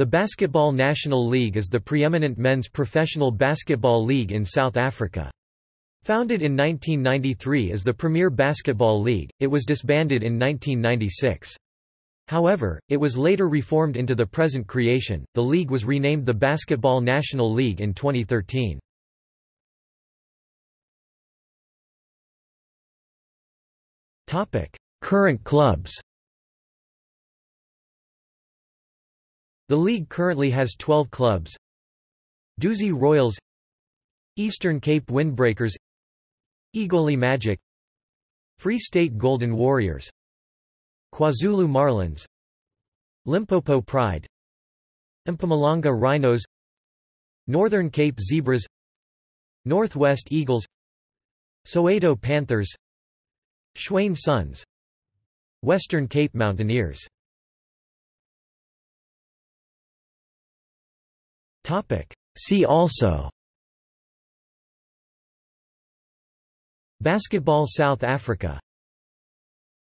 The Basketball National League is the preeminent men's professional basketball league in South Africa. Founded in 1993 as the Premier Basketball League, it was disbanded in 1996. However, it was later reformed into the present creation. The league was renamed the Basketball National League in 2013. Topic: Current clubs. The league currently has 12 clubs. Duzi Royals Eastern Cape Windbreakers Egoli Magic Free State Golden Warriors KwaZulu Marlins Limpopo Pride Mpumalanga Rhinos Northern Cape Zebras Northwest Eagles Soweto Panthers Tshwane Suns Western Cape Mountaineers See also. Basketball South Africa